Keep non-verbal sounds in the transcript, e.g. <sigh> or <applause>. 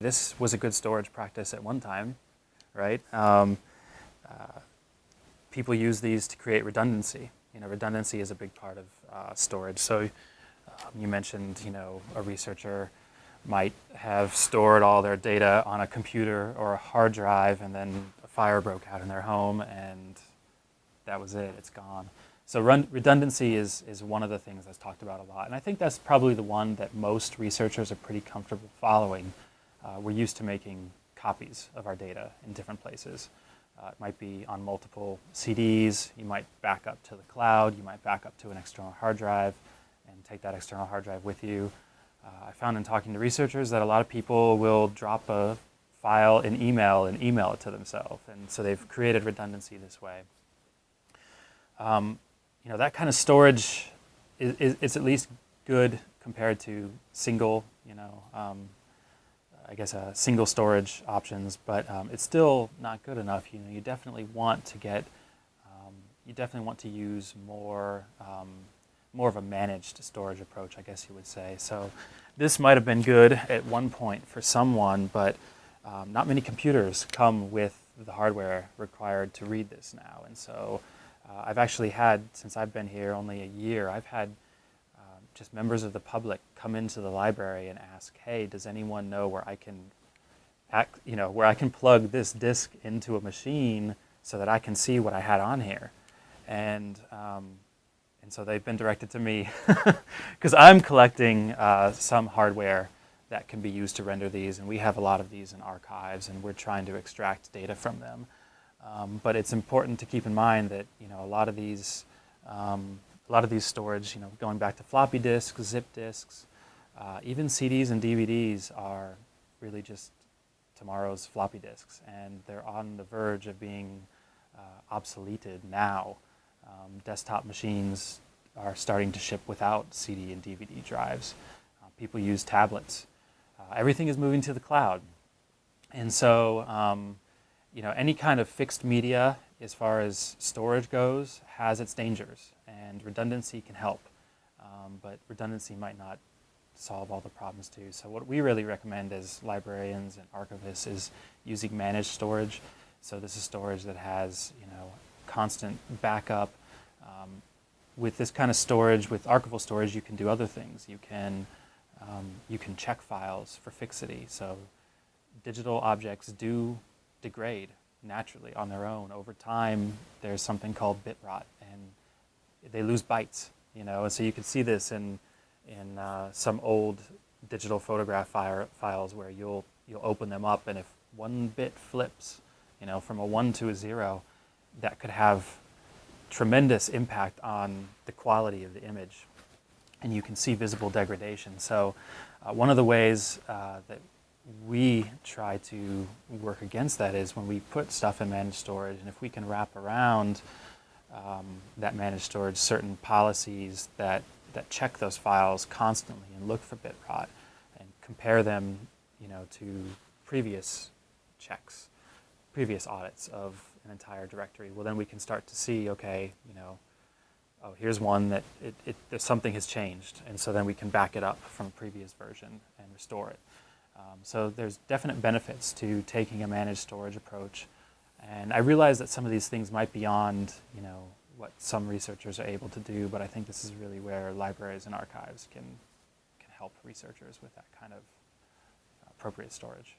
This was a good storage practice at one time, right? Um, uh, people use these to create redundancy. You know, redundancy is a big part of uh, storage. So um, you mentioned, you know, a researcher might have stored all their data on a computer or a hard drive and then a fire broke out in their home and that was it, it's gone. So run, redundancy is, is one of the things that's talked about a lot. And I think that's probably the one that most researchers are pretty comfortable following uh, we're used to making copies of our data in different places. Uh, it might be on multiple CDs, you might back up to the cloud, you might back up to an external hard drive and take that external hard drive with you. Uh, I found in talking to researchers that a lot of people will drop a file in email and email it to themselves. And so they've created redundancy this way. Um, you know, that kind of storage is, is, is, at least good compared to single, you know, um, I guess, uh, single storage options, but um, it's still not good enough. You know, you definitely want to get, um, you definitely want to use more, um, more of a managed storage approach, I guess you would say. So this might have been good at one point for someone, but um, not many computers come with the hardware required to read this now. And so uh, I've actually had, since I've been here only a year, I've had just members of the public come into the library and ask, hey, does anyone know where I can, act, you know, where I can plug this disk into a machine so that I can see what I had on here? And, um, and so they've been directed to me <laughs> because I'm collecting uh, some hardware that can be used to render these, and we have a lot of these in archives, and we're trying to extract data from them. Um, but it's important to keep in mind that you know a lot of these um, a lot of these storage, you know, going back to floppy disks, zip disks, uh, even CDs and DVDs are really just tomorrow's floppy disks, and they're on the verge of being uh, obsoleted now. Um, desktop machines are starting to ship without CD and DVD drives. Uh, people use tablets. Uh, everything is moving to the cloud. And so, um, you know, any kind of fixed media as far as storage goes has its dangers and redundancy can help. Um, but redundancy might not solve all the problems too. So what we really recommend as librarians and archivists is using managed storage. So this is storage that has, you know, constant backup. Um, with this kind of storage, with archival storage, you can do other things. You can, um, you can check files for fixity. So digital objects do degrade naturally on their own. Over time, there's something called bit rot, and they lose bytes, you know, and so you can see this in, in uh, some old digital photograph files where you'll, you'll open them up and if one bit flips, you know, from a one to a zero, that could have tremendous impact on the quality of the image. And you can see visible degradation. So uh, one of the ways uh, that we try to work against that is when we put stuff in managed storage and if we can wrap around um, that managed storage certain policies that, that check those files constantly and look for bit rot and compare them you know, to previous checks, previous audits of an entire directory. Well, then we can start to see, okay, you know, oh, here's one that it, it, something has changed. And so then we can back it up from a previous version and restore it. Um, so there's definite benefits to taking a managed storage approach. And I realize that some of these things might be beyond, you know, what some researchers are able to do, but I think this is really where libraries and archives can, can help researchers with that kind of appropriate storage.